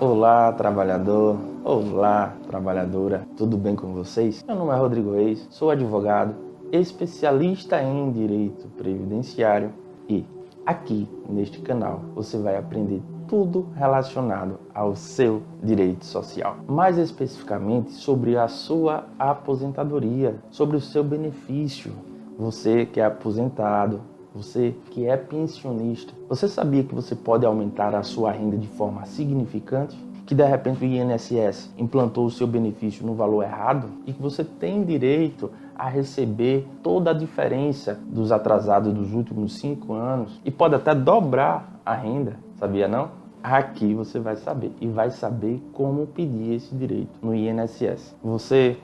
Olá, trabalhador. Olá, trabalhadora. Tudo bem com vocês? Meu nome é Rodrigo Reis, sou advogado, especialista em direito previdenciário e aqui neste canal você vai aprender tudo relacionado ao seu direito social. Mais especificamente sobre a sua aposentadoria, sobre o seu benefício. Você que é aposentado, você que é pensionista, você sabia que você pode aumentar a sua renda de forma significante? Que de repente o INSS implantou o seu benefício no valor errado e que você tem direito a receber toda a diferença dos atrasados dos últimos cinco anos e pode até dobrar a renda, sabia não? Aqui você vai saber e vai saber como pedir esse direito no INSS. Você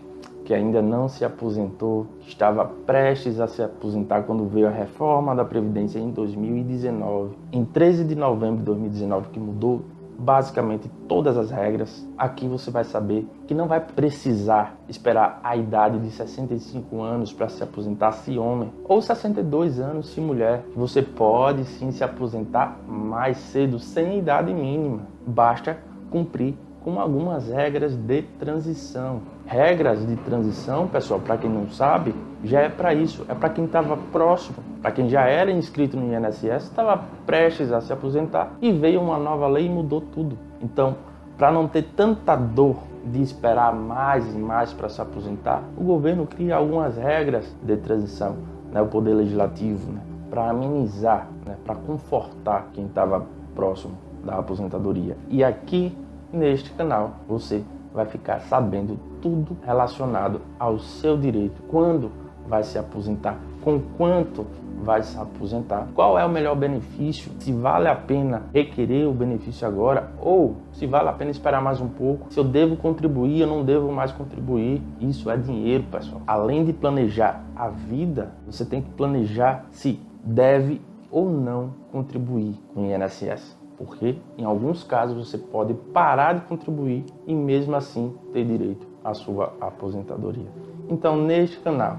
que ainda não se aposentou, que estava prestes a se aposentar quando veio a reforma da Previdência em 2019. Em 13 de novembro de 2019, que mudou basicamente todas as regras, aqui você vai saber que não vai precisar esperar a idade de 65 anos para se aposentar se homem, ou 62 anos se mulher. Você pode sim se aposentar mais cedo, sem idade mínima. Basta cumprir com algumas regras de transição. Regras de transição, pessoal, para quem não sabe, já é para isso, é para quem estava próximo, para quem já era inscrito no INSS, estava prestes a se aposentar e veio uma nova lei e mudou tudo. Então, para não ter tanta dor de esperar mais e mais para se aposentar, o governo cria algumas regras de transição, né, o poder legislativo, né, para amenizar, né, para confortar quem estava próximo da aposentadoria. E aqui Neste canal você vai ficar sabendo tudo relacionado ao seu direito, quando vai se aposentar, com quanto vai se aposentar, qual é o melhor benefício, se vale a pena requerer o benefício agora ou se vale a pena esperar mais um pouco, se eu devo contribuir, eu não devo mais contribuir. Isso é dinheiro, pessoal. Além de planejar a vida, você tem que planejar se deve ou não contribuir com o INSS porque em alguns casos você pode parar de contribuir e mesmo assim ter direito à sua aposentadoria. Então neste canal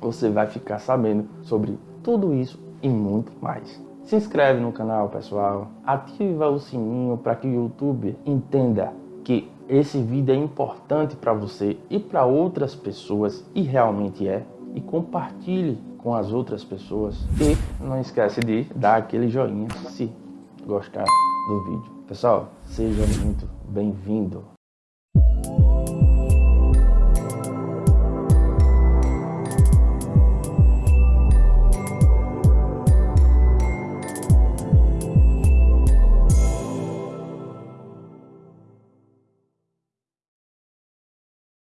você vai ficar sabendo sobre tudo isso e muito mais. Se inscreve no canal pessoal, ativa o sininho para que o YouTube entenda que esse vídeo é importante para você e para outras pessoas e realmente é e compartilhe com as outras pessoas e não esquece de dar aquele joinha se gostar do vídeo. Pessoal, seja muito bem-vindo.